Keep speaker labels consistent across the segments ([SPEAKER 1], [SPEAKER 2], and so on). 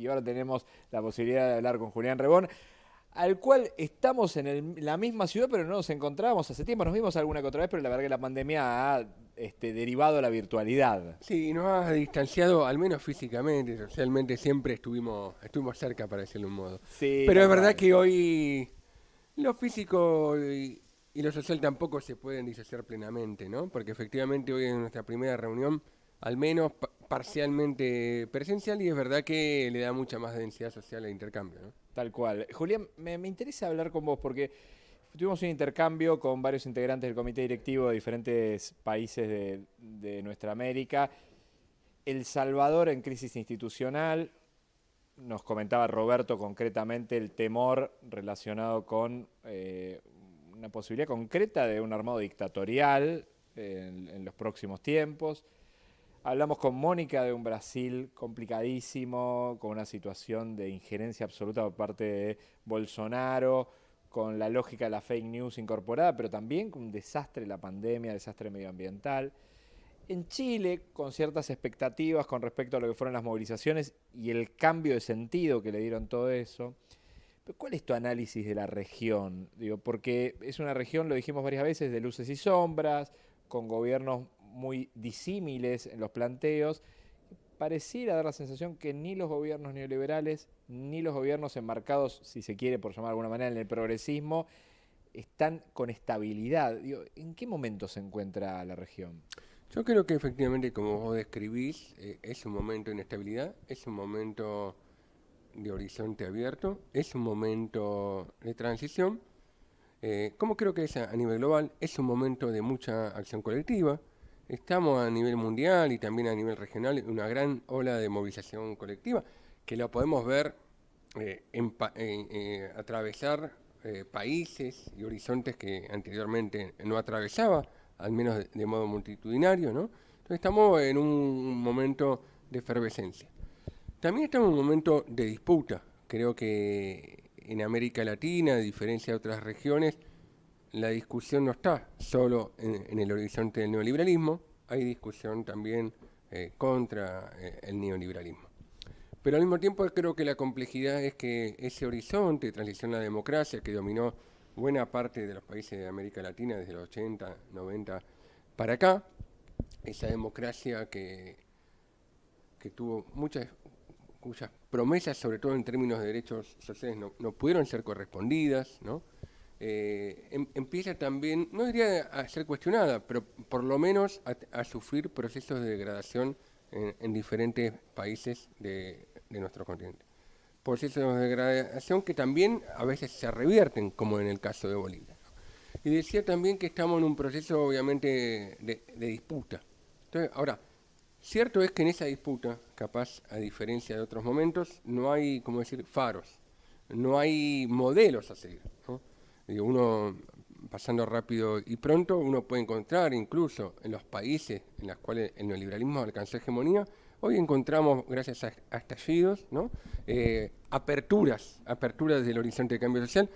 [SPEAKER 1] y ahora tenemos la posibilidad de hablar con Julián Rebón, al cual estamos en la misma ciudad, pero no nos encontrábamos hace tiempo. Nos vimos alguna que otra vez, pero la verdad que la pandemia ha este, derivado a la virtualidad.
[SPEAKER 2] Sí, nos ha distanciado, al menos físicamente, socialmente, siempre estuvimos, estuvimos cerca, para decirlo un modo. Sí, pero es verdad que hoy lo físico y, lo social tampoco se pueden disociar plenamente, ¿no? Porque efectivamente hoy en nuestra primera reunión al menos parcialmente presencial y es verdad que le da mucha más densidad social al intercambio. ¿no?
[SPEAKER 1] Tal cual. Julián, me, interesa hablar con vos porque tuvimos un intercambio con varios integrantes del comité directivo de diferentes países de, de nuestra América. El Salvador en crisis institucional, nos comentaba Roberto concretamente el temor relacionado con eh, una posibilidad concreta de un armado dictatorial en los próximos tiempos. Hablamos con Mónica de un Brasil complicadísimo, con una situación de injerencia absoluta por parte de Bolsonaro, con la lógica de la fake news incorporada, pero también con un desastre de la pandemia, desastre medioambiental. En Chile, con ciertas expectativas con respecto a lo que fueron las movilizaciones y el cambio de sentido que le dieron todo eso. Pero ¿Cuál es tu análisis de la región? Digo, porque es una región, lo dijimos varias veces, de luces y sombras, con gobiernos muy disímiles en los planteos, pareciera dar la sensación que ni los gobiernos neoliberales, ni los gobiernos enmarcados, si se quiere por llamar de alguna manera, en el progresismo, están con estabilidad. ¿En qué momento se encuentra la región?
[SPEAKER 2] Yo creo que efectivamente, como vos describís, eh, es un momento de inestabilidad, es un momento de horizonte abierto, es un momento de transición. Eh, como creo que es a nivel global, es un momento de mucha acción colectiva, Estamos a nivel mundial y también a nivel regional en una gran ola de movilización colectiva que la podemos ver eh, eh, atravesar eh, países y horizontes que anteriormente no atravesaba, al menos de, modo multitudinario, ¿no? Entonces estamos en un momento de efervescencia. También estamos en un momento de disputa. Creo que en América Latina, a diferencia de otras regiones, la discusión no está solo en, el horizonte del neoliberalismo, hay discusión también eh, contra eh, el neoliberalismo. Pero al mismo tiempo creo que la complejidad es que ese horizonte de transición a la democracia que dominó buena parte de los países de América Latina desde los 80, 90 para acá, esa democracia que, que tuvo muchas cuyas promesas, sobre todo en términos de derechos sociales, no, no pudieron ser correspondidas, ¿no? Eh, em, empieza también, no diría a ser cuestionada, pero por lo menos a, sufrir procesos de degradación en, diferentes países de, nuestro continente. Procesos de degradación que también a veces se revierten, como en el caso de Bolivia. Y decía también que estamos en un proceso, obviamente, de, de disputa. Entonces, ahora, cierto es que en esa disputa, capaz, a diferencia de otros momentos, no hay, como decir, faros, no hay modelos a seguir. ¿no? Uno, pasando rápido y pronto, uno puede encontrar incluso en los países en los cuales el neoliberalismo alcanzó hegemonía, hoy encontramos, gracias a, estallidos, ¿no? Eh, aperturas, aperturas del horizonte de cambio social.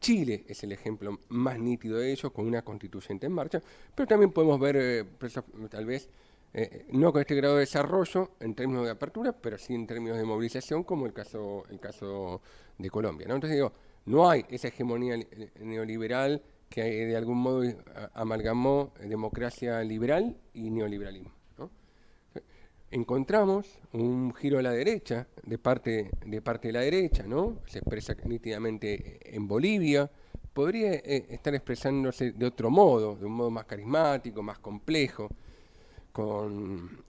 [SPEAKER 2] Chile es el ejemplo más nítido de ello, con una constituyente en marcha, pero también podemos ver, eh, tal vez, eh, no con este grado de desarrollo en términos de apertura, pero sí en términos de movilización, como el caso, el caso de Colombia. ¿no? Entonces digo, no hay esa hegemonía neoliberal que de algún modo amalgamó democracia liberal y neoliberalismo. Encontramos un giro a la derecha, de parte, de parte de la derecha, ¿no? se expresa nítidamente en Bolivia, podría eh, estar expresándose de otro modo, de un modo más carismático, más complejo, con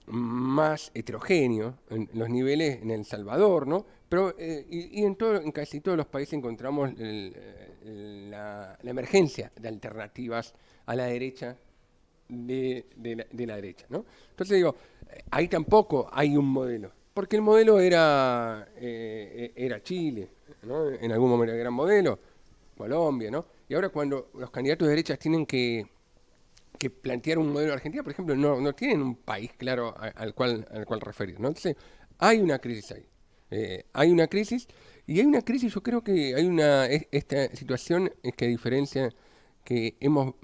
[SPEAKER 2] más heterogéneo en los niveles en El Salvador, ¿no? Pero, eh, y, en, todo, en casi todos los países encontramos la, emergencia de alternativas a la derecha de, la, derecha, ¿no? Entonces digo, ahí tampoco hay un modelo, porque el modelo era, eh, era Chile, ¿no? En algún momento era gran modelo, Colombia, ¿no? Y ahora cuando los candidatos de derecha tienen que que plantear un modelo de Argentina, por ejemplo, no, no tienen un país claro al cual, al cual referir. ¿no? Entonces, hay una crisis ahí. Eh, hay una crisis, y hay una crisis, yo creo que hay una, esta situación es que diferencia que hemos,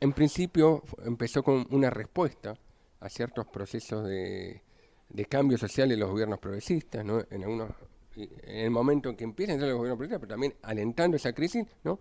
[SPEAKER 2] en, principio empezó con una respuesta a ciertos procesos de, de cambio social de los gobiernos progresistas, ¿no? En algunos en el momento en que empiezan a entrar los gobiernos progresistas, pero también alentando esa crisis, ¿no?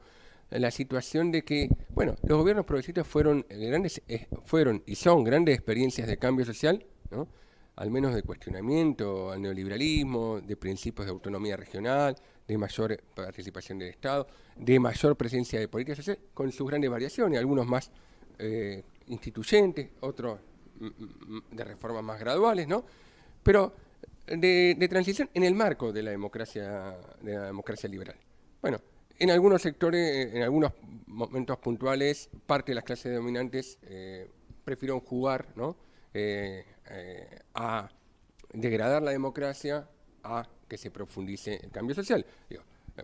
[SPEAKER 2] La situación de que, bueno, los gobiernos progresistas fueron grandes, eh, fueron y son grandes experiencias de cambio social, ¿no? al menos de cuestionamiento al neoliberalismo, de principios de autonomía regional, de mayor participación del Estado, de mayor presencia de políticas sociales, con sus grandes variaciones, algunos más eh, instituyentes, otros mm, mm, mm, de reformas más graduales, ¿no? Pero de, de, transición en el marco de la democracia, de la democracia liberal. Bueno, en algunos sectores, en algunos momentos puntuales, parte de las clases dominantes eh, jugar. Eh, eh, a degradar la democracia, a que se profundice el cambio social.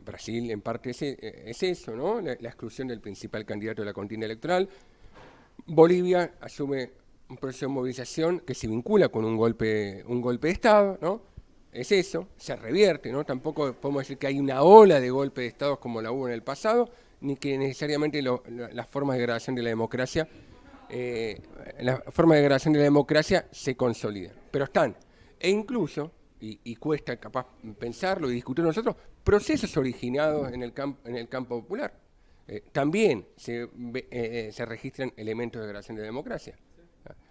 [SPEAKER 2] Brasil en parte es, es eso, ¿no? La, la, exclusión del principal candidato de la contienda electoral. Bolivia asume un proceso de movilización que se vincula con un golpe, un golpe de Estado, ¿no? Es eso, se revierte, ¿no? Tampoco podemos decir que hay una ola de golpe de Estados como la hubo en el pasado, ni que necesariamente las formas de degradación de la democracia, eh, la forma de degradación de la democracia se consolida. Pero están, e incluso, y, cuesta capaz pensarlo y discutir nosotros, procesos originados en el, en el campo popular. Eh, también se, eh, se registran elementos de degradación de la democracia.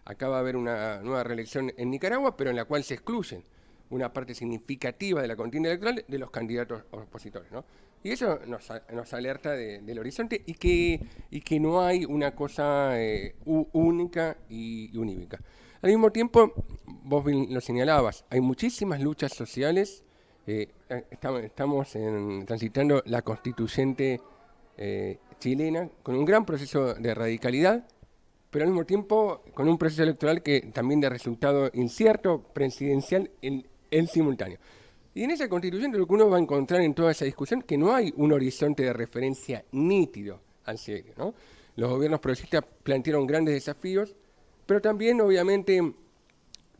[SPEAKER 2] Acaba de haber una nueva reelección en Nicaragua, pero en la cual se excluyen una parte significativa de la contienda electoral de los candidatos opositores. ¿no? Y eso nos, alerta de, del horizonte y que, y que no hay una cosa eh, única y, unívoca. Al mismo tiempo, vos lo señalabas, hay muchísimas luchas sociales, eh, estamos, transitando la constituyente eh, chilena con un gran proceso de radicalidad, pero al mismo tiempo con un proceso electoral que también de resultado incierto, presidencial en, en simultáneo. Y en esa constituyente lo que uno va a encontrar en toda esa discusión que no hay un horizonte de referencia nítido al serio. ¿no? Los gobiernos progresistas plantearon grandes desafíos, pero también obviamente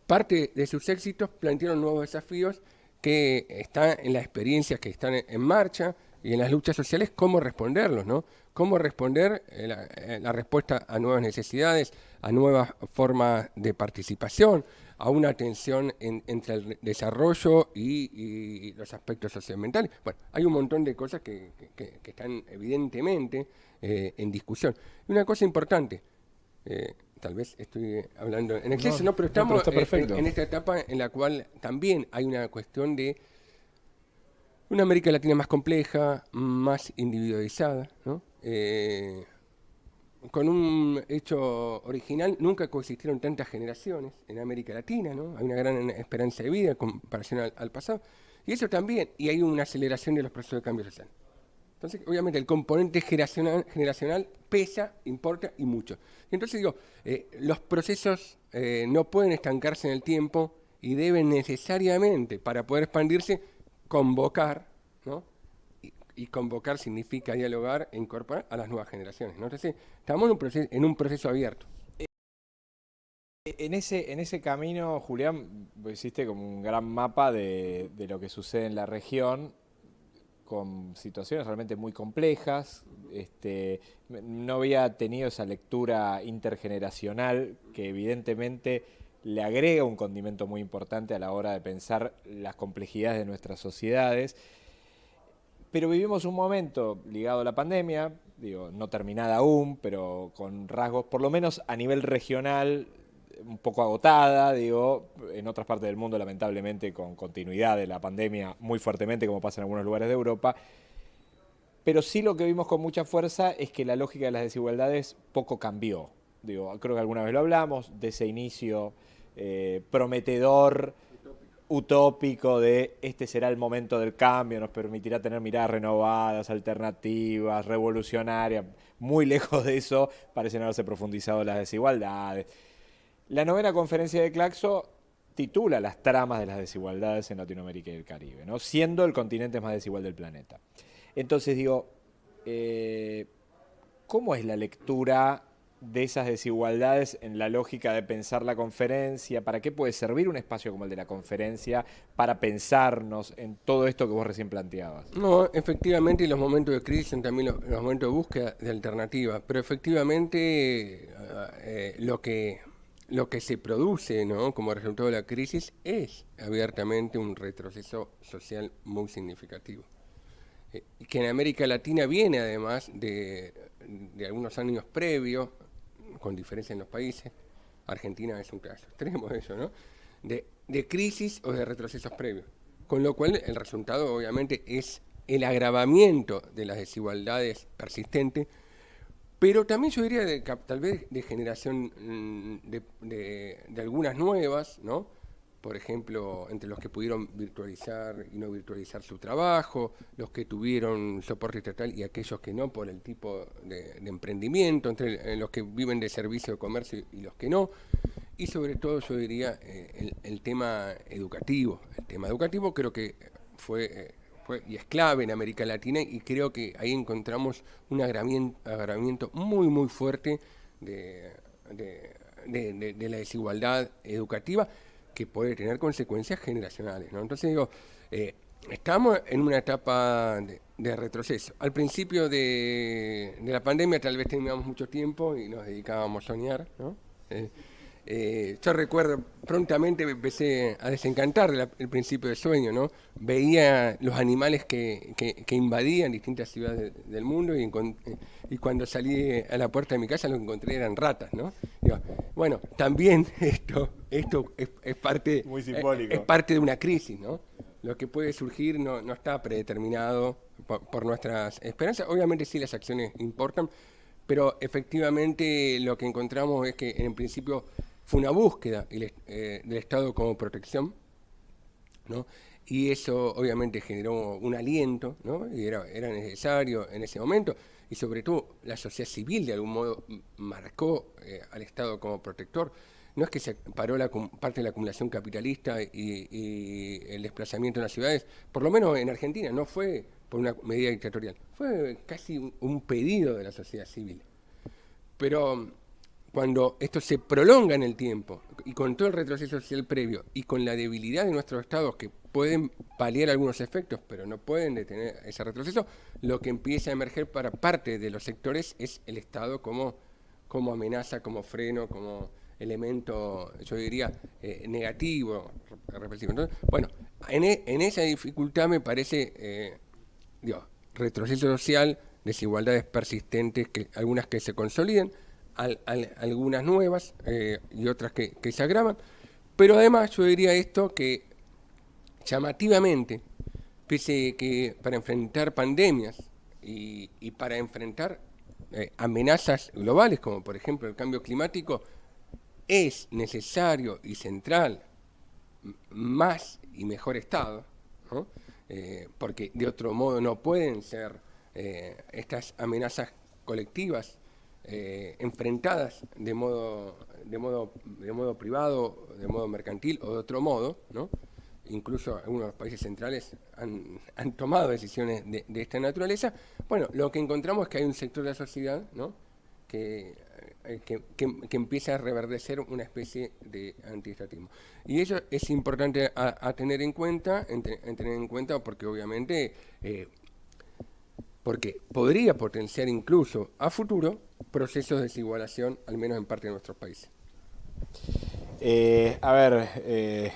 [SPEAKER 2] parte de sus éxitos plantearon nuevos desafíos que están en las experiencias que están en marcha y en las luchas sociales, cómo responderlos, ¿no? Cómo responder eh, eh, la respuesta a nuevas necesidades, a nuevas formas de participación, a una atención en, entre el desarrollo y, y, los aspectos socioambientales. Bueno, hay un montón de cosas que, que, que están evidentemente eh, en discusión. Y una cosa importante, eh, tal vez estoy hablando en exceso, no, no pero estamos no, pero en, en, esta etapa en la cual también hay una cuestión de una América Latina más compleja, más individualizada, ¿no? Eh, con un hecho original, nunca coexistieron tantas generaciones en América Latina, ¿no? Hay una gran esperanza de vida en comparación al, pasado. Y eso también, y hay una aceleración de los procesos de cambio social. Entonces, obviamente, el componente generacional, pesa, importa y mucho. Y entonces digo, eh, los procesos eh, no pueden estancarse en el tiempo y deben necesariamente, para poder expandirse, convocar. Y convocar significa dialogar e incorporar a las nuevas generaciones. ¿no? Estamos en un proceso, abierto.
[SPEAKER 1] En ese, en ese camino, Julián, hiciste como un gran mapa de, de, lo que sucede en la región, con situaciones realmente muy complejas. Este, no había tenido esa lectura intergeneracional que evidentemente le agrega un condimento muy importante a la hora de pensar las complejidades de nuestras sociedades. Pero vivimos un momento ligado a la pandemia, digo, no terminada aún, pero con rasgos, por lo menos a nivel regional, un poco agotada, digo, en otras partes del mundo lamentablemente con continuidad de la pandemia muy fuertemente, como pasa en algunos lugares de Europa. Pero sí lo que vimos con mucha fuerza es que la lógica de las desigualdades poco cambió. Digo, creo que alguna vez lo hablamos, de ese inicio eh, prometedor utópico de este será el momento del cambio, nos permitirá tener miradas renovadas, alternativas, revolucionarias. Muy lejos de eso parecen haberse profundizado las desigualdades. La novena conferencia de Claxo titula las tramas de las desigualdades en Latinoamérica y el Caribe, ¿no? siendo el continente más desigual del planeta. Entonces digo, eh, ¿cómo es la lectura de esas desigualdades en la lógica de pensar la conferencia? ¿Para qué puede servir un espacio como el de la conferencia para pensarnos en todo esto que vos recién planteabas?
[SPEAKER 2] No, efectivamente, los momentos de crisis son también los, momentos de búsqueda de alternativas, pero efectivamente eh, lo que lo que se produce ¿no? como resultado de la crisis es abiertamente un retroceso social muy significativo. Eh, que en América Latina viene además de, de, algunos años previos, con diferencia en los países, Argentina es un caso extremo de eso, ¿no? De, de crisis o de retrocesos previos. Con lo cual el resultado obviamente es el agravamiento de las desigualdades persistentes, pero también yo diría de, tal vez de generación mm, de, algunas nuevas, ¿no? Por ejemplo, entre los que pudieron virtualizar y no virtualizar su trabajo, los que tuvieron soporte estatal y aquellos que no por el tipo de, emprendimiento, entre los que viven de servicio de comercio y los que no. Y sobre todo yo diría eh, el, tema educativo. El tema educativo creo que fue... Eh, y es clave en América Latina y creo que ahí encontramos un agravamiento, muy, muy fuerte de, la desigualdad educativa que puede tener consecuencias generacionales. Entonces digo, eh, estamos en una etapa de, retroceso. Al principio de, la pandemia tal vez teníamos mucho tiempo y nos dedicábamos a soñar, ¿no? Eh, eh, yo recuerdo, prontamente me empecé a desencantar del principio del sueño, ¿no? Veía los animales que, que, invadían distintas ciudades del mundo y, y, cuando salí a la puerta de mi casa lo que encontré eran ratas, ¿no? bueno, también esto, esto es, parte,
[SPEAKER 1] Muy simbólico.
[SPEAKER 2] Es, parte de una crisis, ¿no? Lo que puede surgir no, no está predeterminado por, por nuestras esperanzas. Obviamente sí las acciones importan, pero efectivamente lo que encontramos es que en principio fue una búsqueda eh, del Estado como protección, ¿no? y eso obviamente generó un aliento, ¿no? y era, era necesario en ese momento, y sobre todo la sociedad civil de algún modo marcó eh, al Estado como protector. No es que se paró la, parte de la acumulación capitalista y, el desplazamiento en las ciudades, por lo menos en Argentina, no fue por una medida dictatorial, fue casi un pedido de la sociedad civil. Pero cuando esto se prolonga en el tiempo y con todo el retroceso social previo y con la debilidad de nuestros estados que pueden paliar algunos efectos pero no pueden detener ese retroceso, lo que empieza a emerger para parte de los sectores es el Estado como, como amenaza, como freno, como elemento, yo diría, eh, negativo, represivo. Entonces, bueno, en, e, esa dificultad me parece, eh, digo, retroceso social, desigualdades persistentes, que algunas que se consoliden, algunas nuevas eh, y otras que, se agravan, pero además yo diría esto que llamativamente, pese que para enfrentar pandemias y, para enfrentar eh, amenazas globales como por ejemplo el cambio climático, es necesario y central más y mejor Estado, eh, porque de otro modo no pueden ser estas amenazas colectivas eh, enfrentadas de modo, de, modo, de modo privado, de modo mercantil o de otro modo, ¿no? incluso algunos países centrales han, han tomado decisiones de, esta naturaleza, bueno, lo que encontramos es que hay un sector de la sociedad ¿no? que, eh, que, que, empieza a reverdecer una especie de antiestatismo. Y eso es importante a, tener en cuenta, en, tener en cuenta porque obviamente... Eh, porque podría potenciar incluso a futuro procesos de desigualación, al menos en parte de nuestros países.
[SPEAKER 1] Eh, a ver, eh,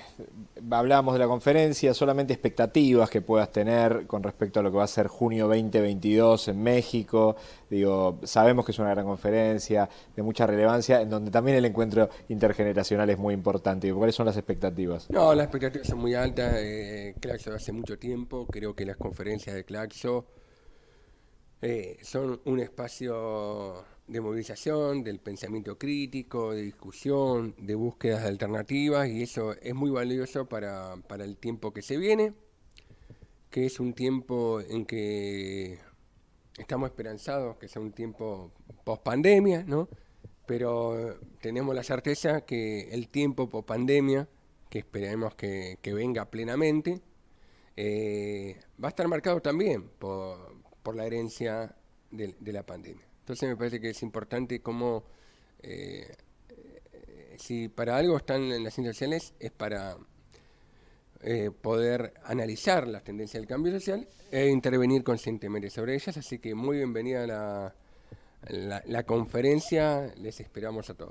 [SPEAKER 1] hablábamos de la conferencia, solamente expectativas que puedas tener con respecto a lo que va a ser junio 2022 en México. Digo, sabemos que es una gran conferencia de mucha relevancia, en donde también el encuentro intergeneracional es muy importante. ¿Cuáles son las expectativas?
[SPEAKER 2] No, las expectativas son muy altas. Eh, Claxo hace mucho tiempo, creo que las conferencias de Claxo eh, son un espacio de movilización, del pensamiento crítico, de discusión, de búsquedas de alternativas y eso es muy valioso para, para el tiempo que se viene, que es un tiempo en que estamos esperanzados que sea un tiempo post pandemia, ¿no? pero tenemos la certeza que el tiempo post pandemia, que esperemos que, que venga plenamente, eh, va a estar marcado también por, por la herencia de, la pandemia. Entonces me parece que es importante cómo, eh, si para algo están en las ciencias sociales, es para eh, poder analizar las tendencias del cambio social e intervenir conscientemente sobre ellas. Así que muy bienvenida a la, la conferencia, les esperamos a todos.